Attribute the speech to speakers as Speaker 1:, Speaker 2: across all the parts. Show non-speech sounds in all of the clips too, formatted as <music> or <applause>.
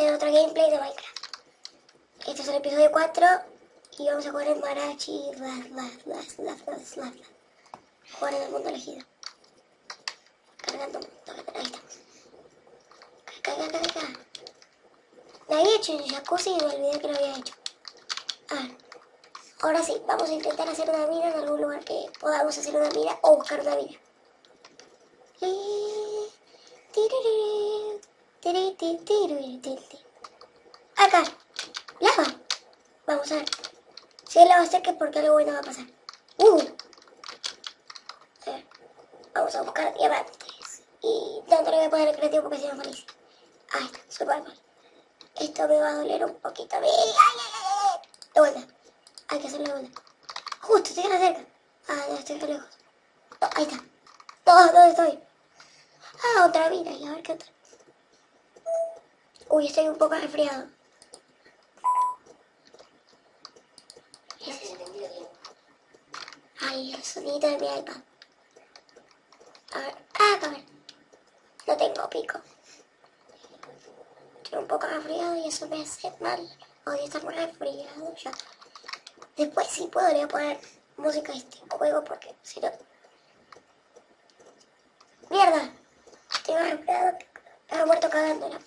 Speaker 1: Es otro gameplay de Minecraft. Este es el episodio 4 y vamos a jugar en Marachi. Jugar en el mundo elegido. Cargando. Ahí estamos. Carga, carga. Me había hecho en jacuzzi y me olvidé que lo había hecho. Ah, ahora sí, vamos a intentar hacer una mina en algún lugar que podamos hacer una mina o buscar una mina. Acá, lava. Vamos a ver. Si es lava seca, porque algo bueno va a pasar. Uh. Vamos a buscar diamantes. Y tanto le voy a poner el creativo porque si no feliz. Ahí está, super mal. Esto me va a doler un poquito. ¡Ay, ay, ay! De vuelta. Hay que hacerlo de vuelta. Justo, estoy cerca. Ah, no, estoy lejos. No, ahí está. No, ¿dónde estoy? Ah, otra vida. Y a ver qué otra. Uy, estoy un poco resfriado. Ay, el sonido de mi iPad. A ver, ah, a ver. No tengo pico. Estoy un poco resfriado y eso me hace mal. Odio estar muy resfriado ya. Después sí puedo le voy a poner música a este juego porque si no... ¡Mierda! Estoy resfriado. Estaba muerto cagándola.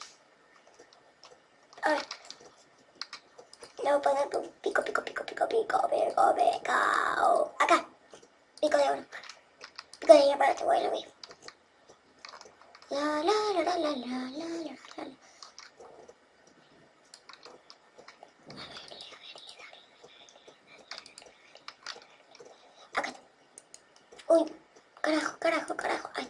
Speaker 1: A ver. Voy a poner pico, pico, pico, pico, pico, pico, pico. Acá. Pico de oro. Pico de diamante, voy a lo mismo. La la la la la la la la la. Acá. Uy, carajo, carajo, carajo. Ay.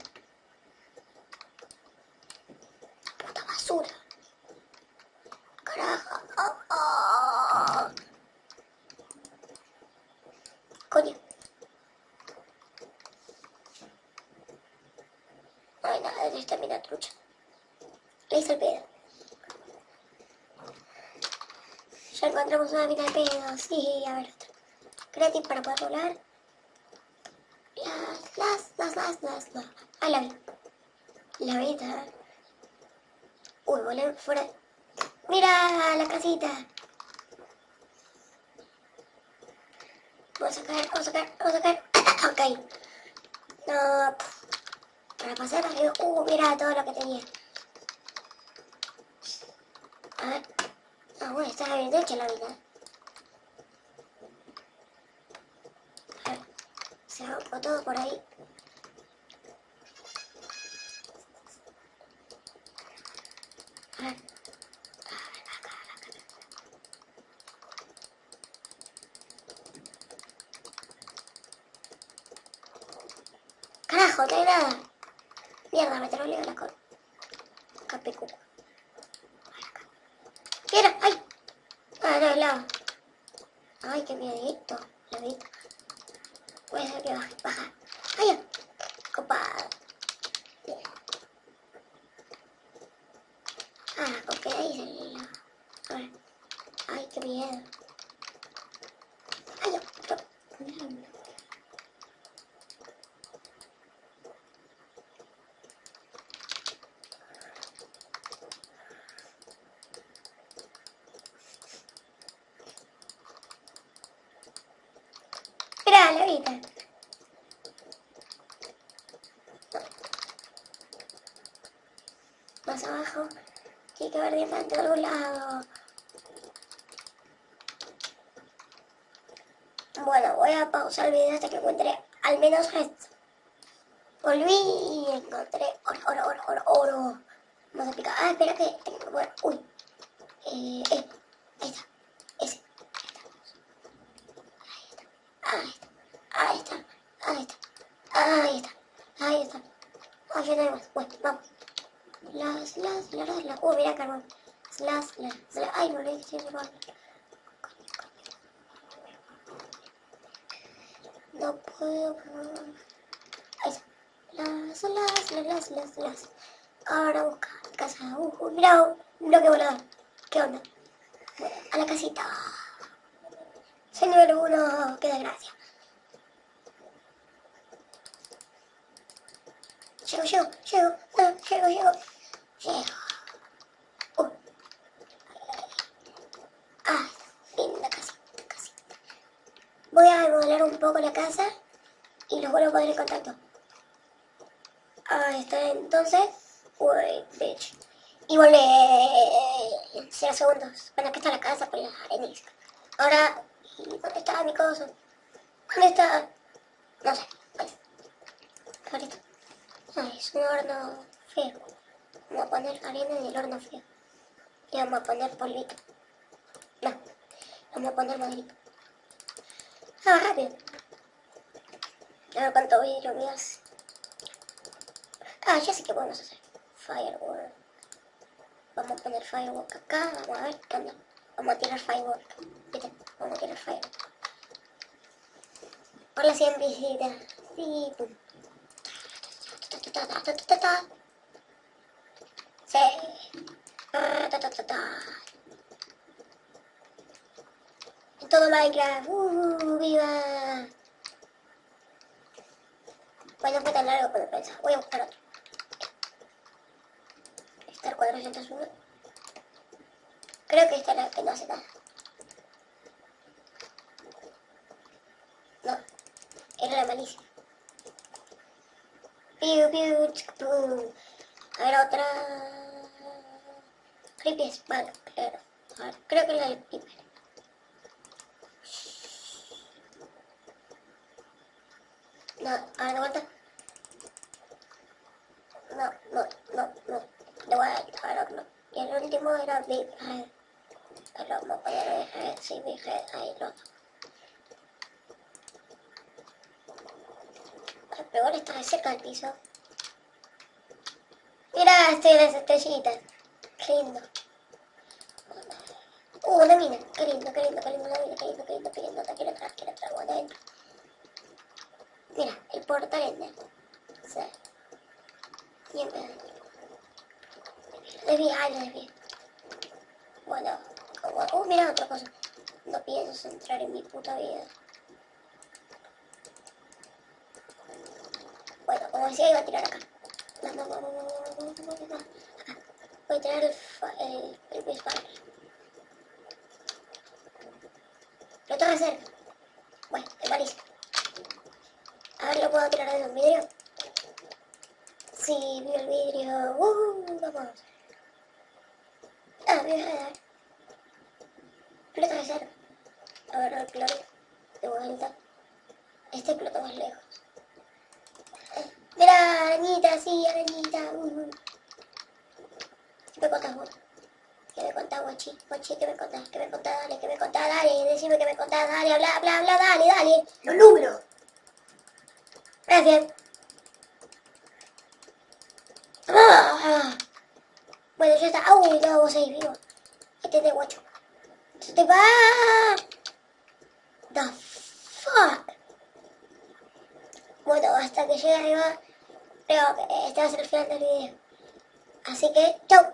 Speaker 1: Puta basura. Carajo. Oh, oh. Coño. No hay nada Le hice el pedo. Ya encontramos una mina de pedo. Sí, a ver otra. Creative para poder volar. Las, las, las, las, las, las. Ah, la vi. La vi. Uy, volé fuera. ¡Mira la casita! Vamos a sacar, vamos a sacar, vamos a sacar. <coughs> ok. No. Para pasar arriba. Uh, mira todo lo que tenía. A ver. Ah, bueno, está bien hecha la vida. A ver. Se rompió todo por ahí. A ver. Carajo, no hay nada. Mierda, me troleo la con. Capecu. Mira, ay. Ah, no, lado. Ay, qué miedito. Lo vi. Voy que baje, baja. Ay, ya. Copado. Bien. Ah, ok, ahí se le A ver. Ay, qué miedo. Ay, ya. Pero... Más abajo. Tiene que haber diamante de algún lado. Bueno, voy a pausar el video hasta que encuentre al menos esto. Volví y encontré oro, oro, oro, oro, oro. Vamos a picar. Ah, espera que tengo. Bueno, uy. Eh. Ahí está. Ese. Ahí está. Ahí está. Ahí está. Ahí está. Ahí está. Ahí no hay más. Bueno, vamos. Las, las, las, las, las, las. Ay, me olvidé que tiene carbón. No puedo. Ahí. Las, las, las, las. Ahora busca casa. Uh, uh, mira, un. ¿Qué onda? A la casita. Soy número uno. Qué desgracia. Llego, llego, llego, llego, llego, llego. Uh, Voy a modelar un poco la casa y los vuelvo a poner en contacto. Ahí está, entonces. Uy, bitch. Y volvé en 0 segundos. Bueno, aquí está la casa con las areniscas. Ahora, ¿dónde está mi cosa? ¿Dónde está? No sé. Ahorita. Ay, es un horno feo. Vamos a poner arena en el horno feo. Y vamos a poner polvito. No. Vamos a poner modelito. Ah, rápido. A ver cuánto me hace. Ah, ya sé qué podemos hacer. Firework. Vamos a poner firework acá. Vamos a ver qué onda. Vamos a tirar firework. ¿Viste? Vamos a tirar firework. Hola, 100 visitas. Sí, pum. Sí. En todo Minecraft. Uh, ¡Viva! Bueno, fue tan largo como pensaba. Voy a buscar otro. Está el 401. Creo que esta es la que no hace nada. No, era la malicia. Piu, piu, piu. A ver, otra... Creepy Spot, claro. Creo que es la del Creeper. No, a ver, de vuelta. No, no, no, no. Le voy a dejar otro. Y el último era Big Red. Pero vamos a poner Big Red, sí, Big Red, ahí otro. El peor está de cerca del piso. Mira, estoy las estrellitas. Qué lindo. Uh, una mina. Qué lindo, qué lindo, qué lindo una mina. Qué lindo, qué lindo, qué lindo. Te quiero atrás, quiero atrás. Bueno, adentro. Mira, el portal es de aquí. O sea, siempre es aquí. Le ay, le vi. Bueno, oh, oh, mira otra cosa. No pienso entrar en mi puta vida. Bueno, como decía, iba a tirar acá. No, no, no, no, no, no, no, no, Acá. Voy a tirar el, el, el baseball. Lo tengo que hacer. Bueno, el balisco. A ver, ¿lo puedo tirar en un vidrio? Sí, vi el vidrio. Uh, vamos. Ah, voy a dar. Plata reserva. A ver, el cloro. De vuelta. Este explota más lejos. Mira, arañita, sí, arañita. Uh, uh. ¿Qué me contás vos? ¿Qué me contás, guachi? Guachi, ¿qué me contás? ¿Qué me contás? Dale, ¿qué me contás? Dale, decime que me contás. Dale, habla, habla, habla, dale, dale.
Speaker 2: Los números.
Speaker 1: Gracias. Ah. Bueno, ya está. Uy, no, vos ahí vivo. Este es de guacho. Se te va. The fuck. Bueno, hasta que llegue arriba, creo que este va a ser el final del video. Así que, chau.